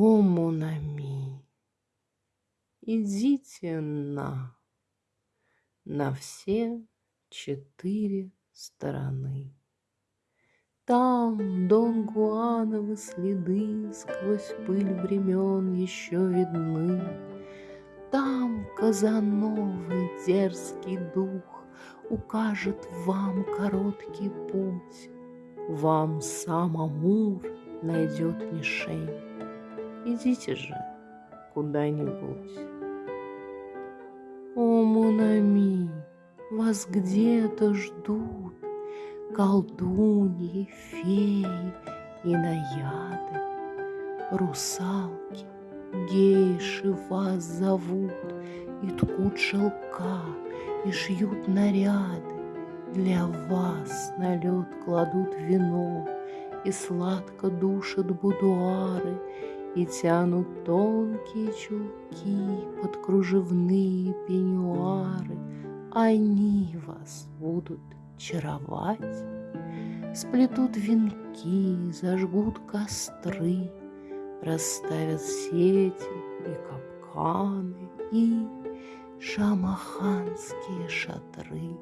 О, Монами, идите на, на все четыре стороны. Там Дон Гуановы следы сквозь пыль времен еще видны. Там Казановый дерзкий дух укажет вам короткий путь. Вам сам Амур найдет мишень. Идите же куда-нибудь. О, Монами, вас где-то ждут колдуньи, феи и наяды, русалки, гейши вас зовут и ткут шелка, и шьют наряды. Для вас на лед кладут вино, и сладко душат будуары, и тянут тонкие чулки под кружевные пеньюары. Они вас будут чаровать, сплетут венки, зажгут костры, расставят сети и капканы и шамаханские шатры.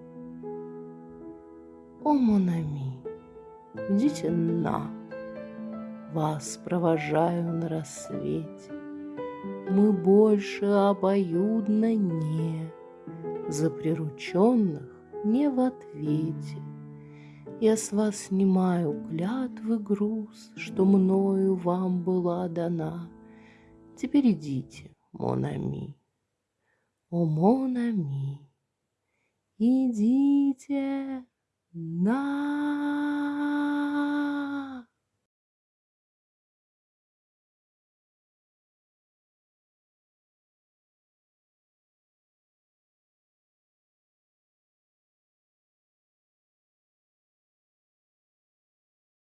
О, Монами, идите на, вас провожаю на рассвете. Мы больше обоюдно не, за прирученных не в ответе. Я с вас снимаю клятвы груз, что мною вам была дана. Теперь идите, Монами, о, Монами, идите на